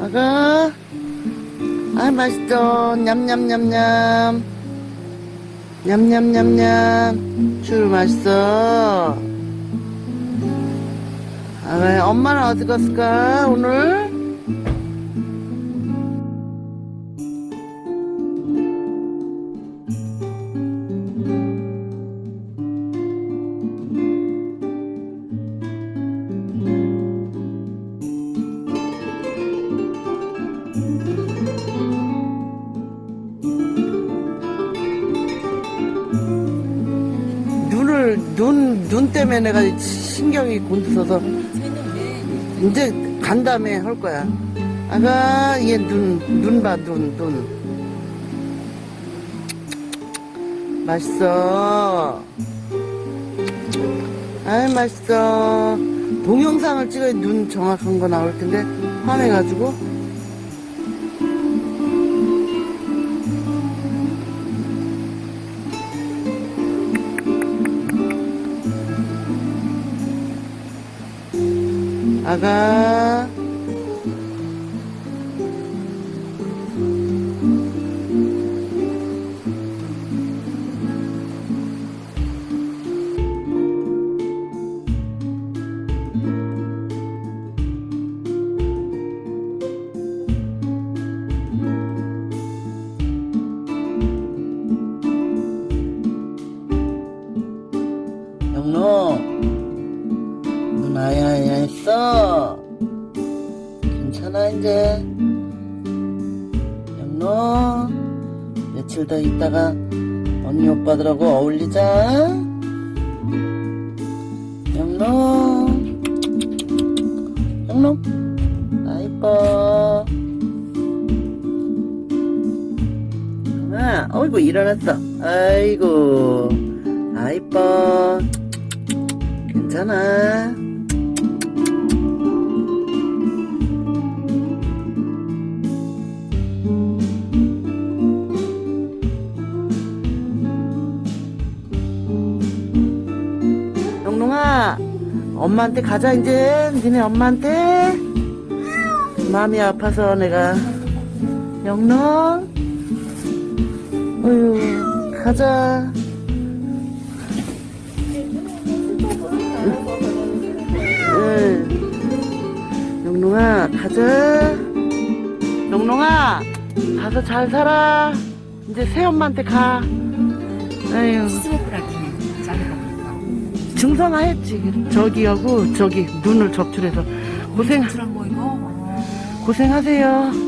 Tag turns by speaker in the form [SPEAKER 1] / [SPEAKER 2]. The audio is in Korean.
[SPEAKER 1] 아가. 아 맛있어. 냠냠냠냠. 냠냠냠냠. 줄 맛있어. 아가 엄마는 어디 갔을까 오늘 눈 눈 때문에 내가 신경이 곤두서서 이제 간 다음에 할 거야. 아가 얘 눈 눈 봐 눈 눈. 맛있어. 아이 맛있어. 동영상을 찍어야 눈 정확한 거 나올 텐데 화내가지고. 아가. 눈 아야 아야 했어. 괜찮아 이제. 영로 며칠 더 있다가 언니 오빠들하고 어울리자. 영로. 영로. 아 이뻐. 아 어이구 일어났어. 아이고 아 이뻐. 괜찮아 엄마한테 가자 이제. 니네 엄마한테. 마음이 아파서 내가. 영롱. 어휴 가자. 응. 영롱아 가자. 영롱아 가서 잘 살아. 이제 새엄마한테 가. 아유 증상화 했지. 저기하고 저기 눈을 접출해서 고생 고생하세요